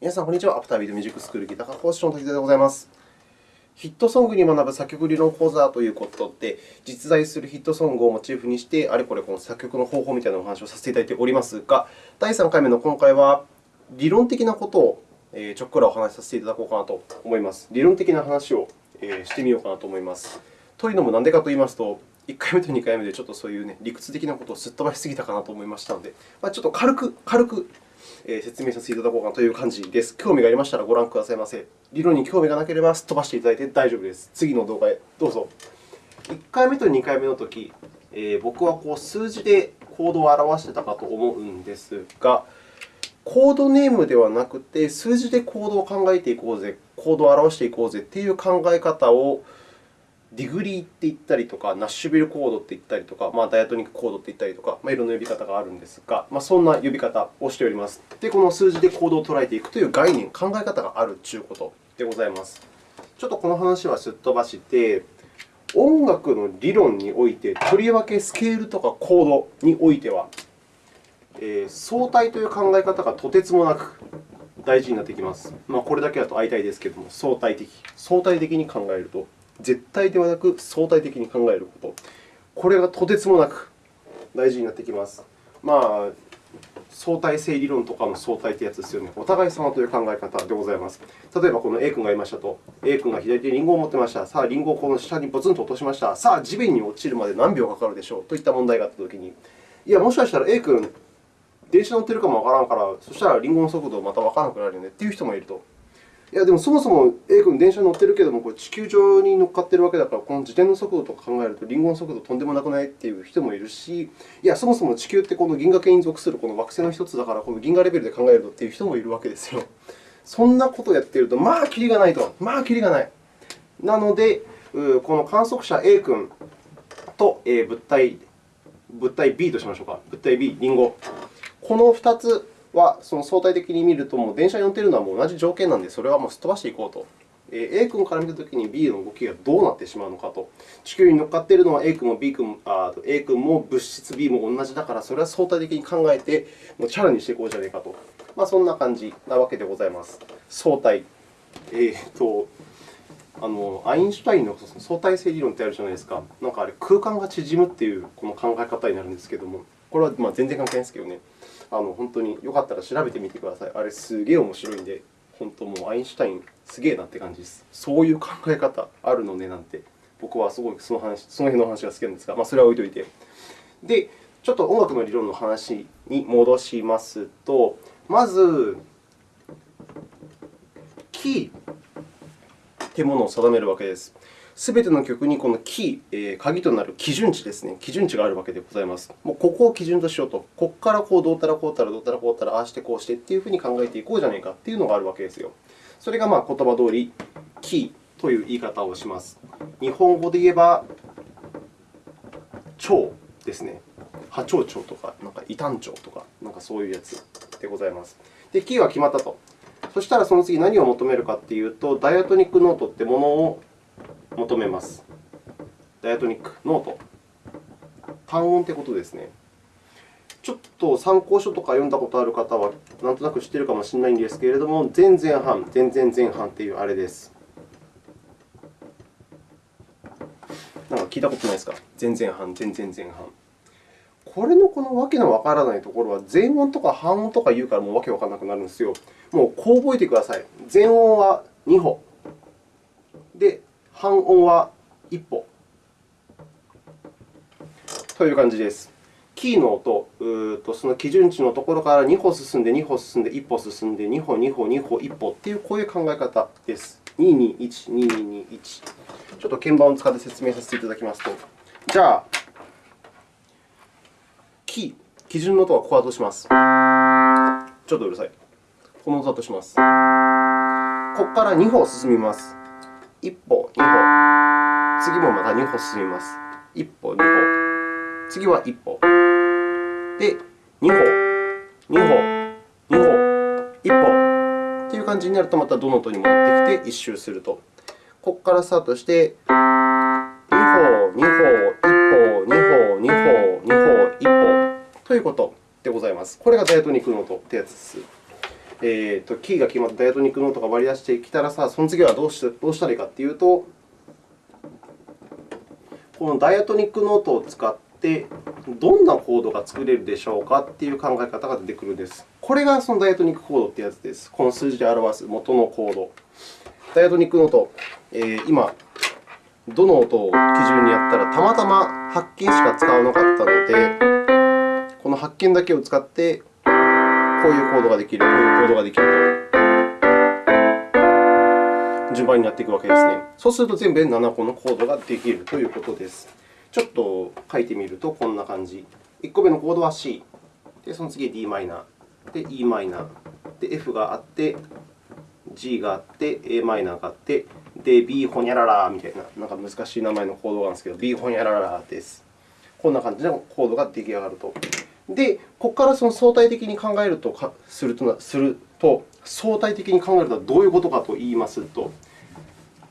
皆さん、こんにちは。アフタービートミュージックスクールギター科講師の滝沢でございます。ヒットソングに学ぶ作曲理論講座ということで、実在するヒットソングをモチーフにして、あれこれこの作曲の方法みたいなお話をさせていただいておりますが、第3回目の今回は、理論的なことをちょっくらお話しさせていただこうかなと思います。理論的な話をしてみようかなと思います。というのも、なんでかといいますと、1回目と2回目でちょっとそういう、ね、理屈的なことをすっ飛ばしすぎたかなと思いましたので、まあ、ちょっと軽く、軽く説明させていただこうかなという感じです。興味がありましたらご覧くださいませ。理論に興味がなければすっ飛ばしていただいて大丈夫です。次の動画へどうぞ。1回目と2回目のとき、えー、僕はこう数字でコードを表してたかと思うんですが、コードネームではなくて、数字でコードを考えていこうぜ、コードを表していこうぜという考え方をディグリーって言ったりとか、ナッシュビルコードって言ったりとか、まあ、ダイアトニックコードって言ったりとか、まあ、いろんな呼び方があるんですが、まあ、そんな呼び方をしております。で、この数字でコードを捉えていくという概念、考え方があるということでございます。ちょっとこの話はすっ飛ばして、音楽の理論において、とりわけスケールとかコードにおいては、えー、相対という考え方がとてつもなく大事になってきます。まあ、これだけだと相対ですけれども、相対的。相対的に考えると、絶対ではなく相対的に考えること。これがとてつもなく大事になってきます。まあ、相対性理論とかの相対というやつですよね。お互い様という考え方でございます。例えば、この A 君がいましたと。A 君が左手にリンゴを持っていました。さあ、リンゴをこの下にボツンと落としました。さあ、地面に落ちるまで何秒かかるでしょうといった問題があったときに、いや、もしかしたら A 君、電車乗ってるかもわからんから、そしたらリンゴの速度またわからなくなるよねという人もいると。いや、でもそもそも A 君、電車に乗ってるけれども、これ地球上に乗っかっているわけだから、この自転の速度とか考えると、リンゴの速度とんでもなくないっていう人もいるし、いや、そもそも地球ってこの銀河系に属するこの惑星の一つだから、この銀河レベルで考えるとっていう人もいるわけですよ。そんなことをやっていると、まあ、キリがないと。まあ、キリがない。なので、この観測者 A 君と物体物体 B としましょうか。物体 B、リンゴ。この2つはその相対的に見ると、もう電車に乗っているのはもう同じ条件なので、それはもうすっ飛ばしていこうと。A 君から見たときに B の動きがどうなってしまうのかと。地球に乗っかっているのは A 君も B 君あ A 君も物質 B も同じだから、それは相対的に考えて、もうチャラにしていこうじゃないかと。まあ、そんな感じなわけでございます。相対。えーとあのアインシュタインの相対性理論ってあるじゃないですか。なんかあれ、空間が縮むっていうこの考え方になるんですけれども、これはまあ全然関係ないですけどね。あの本当によかったら調べてみてください。あれ、すげえ面白いんで、本当もうアインシュタイン、すげえなって感じです。そういう考え方あるのねなんて、僕はすごいその話その辺の話が好きなんですが、まあ、それは置いておいて。で、ちょっと音楽の理論の話に戻しますと、まず、キーというものを定めるわけです。すべての曲にこのキー、えー、鍵となる基準値ですね、基準値があるわけでございます。もうここを基準としようと、ここからこうどうたらこうたらどうたらこうたら、ああしてこうしてというふうに考えていこうじゃないかというのがあるわけですよ。それがまあ言葉通り、キーという言い方をします。日本語で言えば、蝶ですね。波長長とか、なんか異端長とか、なんかそういうやつでございます。で、キーは決まったと。そしたらその次何を求めるかというと、ダイアトニックノートというものを求めます。ダイアトニック、ノート。単音ということですね。ちょっと参考書とか読んだことある方は、なんとなく知っているかもしれないんですけれども、前前半、前前前半というあれです。なんか聞いたことないですか？前前半、前前前半。これのこのわけのわからないところは、前音とか半音とか言うからもうわけわからなくなるんですよ。もうこう覚えてください。前音は2歩。半音は1歩という感じです。キーの音、うとその基準値のところから2歩進んで、2歩進んで、1歩進んで、2歩、2歩、2歩、1歩というこういう考え方です。221、2221。ちょっと鍵盤を使って説明させていただきますと、じゃあ、キー、基準の音はここだとします？ちょっとうるさい。この音だとします。ここから2歩進みます。1歩、2歩。次もまた2歩進みます。1歩、2歩。次は1歩。で、2歩、2歩、2歩、1歩という感じになると、またどの音に戻ってきて1周すると。ここからスタートして、2歩、2歩、1歩、2歩、2歩、2歩、1歩ということでございます。これがダイアトニックの音というやつです。えーと、キーが決まったダイアトニックノートが割り出してきたらさ、その次はどうしどうしたらいいかというと、このダイアトニックノートを使って、どんなコードが作れるでしょうかという考え方が出てくるんです。これがそのダイアトニックコードというやつです。この数字で表す元のコード。ダイアトニックノート、えー、今、どの音を基準にやったら、たまたま発見しか使わなかったので、この発見だけを使って、こういうコードができる、こういうコードができると、順番になっていくわけですね。そうすると、全部で7個のコードができるということです。ちょっと書いてみると、こんな感じ。1個目のコードは C、でその次は d マイナー、で e マイナー、で F があって、G があって、a マイナーがあって、で、B ホニャララみたいな、なんか難しい名前のコードがあるんですけど、B ホニャララです。こんな感じのコードが出来上がると。で、ここからその相対的に考えるとするとすると、相対的に考えるとはどういうことかといいますと、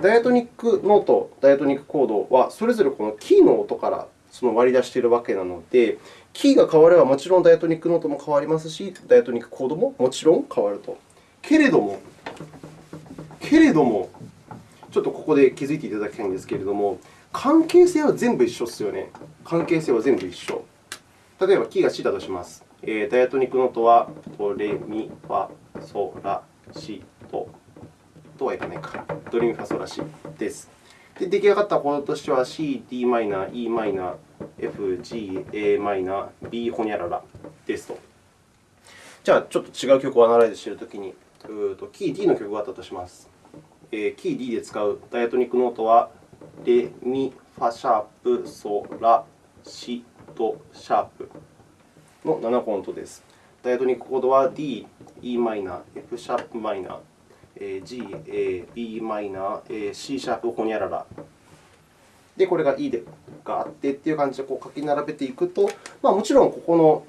ダイアトニックノート、ダイアトニックコードは、それぞれこのキーの音からその割り出しているわけなので、キーが変わればもちろんダイアトニックノートも変わりますし、ダイアトニックコードももちろん変わると。けれども、けれども、ちょっとここで気づいていただきたいんですけれども、関係性は全部一緒ですよね。関係性は全部一緒。例えば、キーが C だとします。えー、ダイアトニックノートはドレミファソラシドとはいかないか。ドレミファソラシです。で出来上がったコードとしては C、d マイナー、e マイナー、F、G、a マイナー、b ホニャララですと。じゃあ、ちょっと違う曲をアナライズしているときに、キー D の曲があったとします。キー D で使うダイアトニックノートは、レ、ミ、ファシャープ、ソ、ラ、シ、ド、シャープの7個の音です。ダイアトニックコードは D、e マイナー、F シャープマイナー、G、B マイナー、C シャープホニャララ。で、これが E でがあってという感じでこう書き並べていくと、まあ、もちろんここの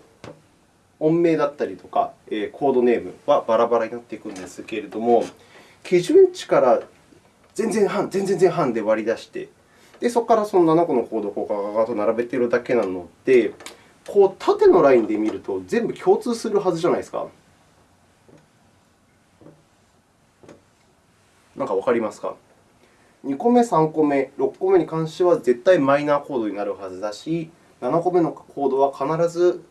音名だったりとか、コードネームはバラバラになっていくんですけれども、基準値から全然半、全然半で割り出して、でそこからその7個のコードをこうガガガと並べているだけなので、こう縦のラインで見ると全部共通するはずじゃないですか。なんかわかりますか？2個目、3個目、6個目に関しては絶対マイナーコードになるはずだし、7個目のコードは必ず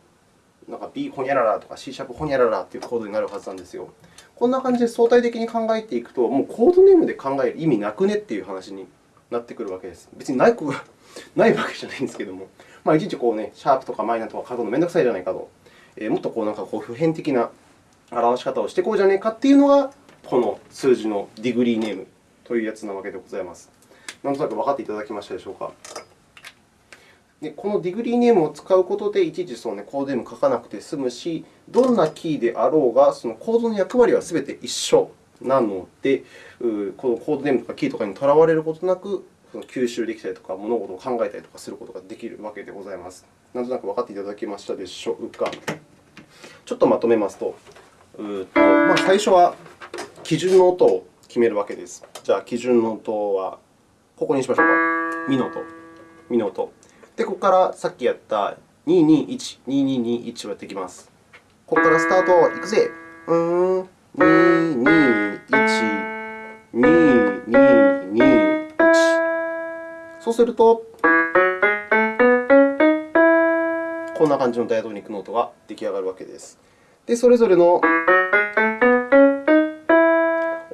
なんか B ホニャララとか C シャープホニャララというコードになるはずなんですよ。こんな感じで相対的に考えていくと、もうコードネームで考える意味なくねっていう話になってくるわけです。別にない子が ないわけじゃないんですけども、まあ、いちいちこう、ね、シャープとかマイナーとか書くのめんどくさいじゃないかと、えー、もっとこうなんかこう普遍的な表し方をしていこうじゃないかっていうのが、この数字のディグリーネームというやつなわけでございます。なんとなく分かっていただけましたでしょうか。でこのディグリーネームを使うことで、いちいちその、ね、コードネームを書かなくて済むし、どんなキーであろうが、そのコードの役割はすべて一緒なので、このコードネームとかキーとかにとらわれることなく、吸収できたりとか、物事を考えたりとかすることができるわけでございます。なんとなく分かっていただけましたでしょうか。ちょっとまとめますと、うとまあ、最初は基準の音を決めるわけです。じゃあ、基準の音はここにしましょうか。ミの音。ミの音。で、ここからさっきやった221、2221はできます。ここからスタート、いくぜ。うーん、221、2221。そうすると、こんな感じのダイアトニックノートが出来上がるわけです。で、それぞれの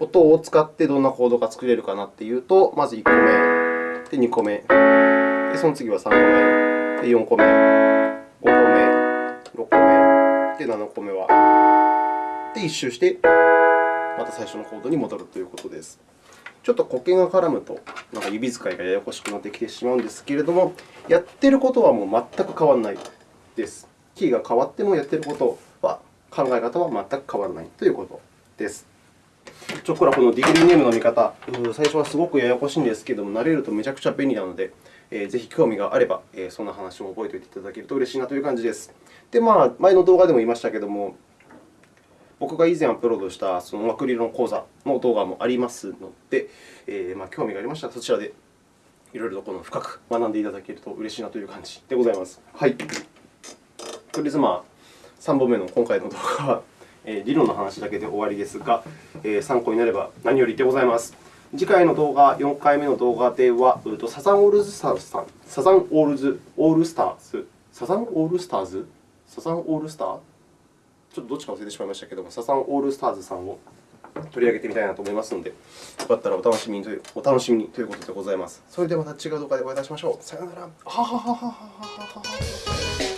音を使ってどんなコードが作れるかなというと、まず1個目、で2個目。で、その次は3個目、で4個目、5個目、6個目、で7個目は。で、1周して、また最初のコードに戻るということです。ちょっと固形が絡むと、なんか指使いがややこしくなってきてしまうんですけれども、やってることはもう全く変わらないです。キーが変わってもやってることは、考え方は全く変わらないということです。ちょっとこのディグリーネームの見方、最初はすごくややこしいんですけれども、慣れるとめちゃくちゃ便利なので、ぜひ興味があれば、そんな話も覚えておいていただけると嬉しいなという感じです。で、まあ、前の動画でも言いましたけれども、僕が以前アップロードしたその音楽理論講座の動画もありますので、えー、まあ、興味がありましたらそちらでいろいろとこの深く学んでいただけると嬉しいなという感じでございます。はい。とりあえず、まあ、3本目の今回の動画はえー、理論の話だけで終わりですが、えー、参考になれば何よりでございます。次回の動画、4回目の動画では、サザンオールスターズさん、サザンオールズオールスターズ、サザンオールスターズサザンオールスター？ちょっとどっちか忘れてしまいましたけども、サザンオールスターズさんを取り上げてみたいなと思いますので、よかったらお楽しみにというお楽しみにということでございます。それではまた違う動画でお会いいたしましょう。さようなら。ははははははは。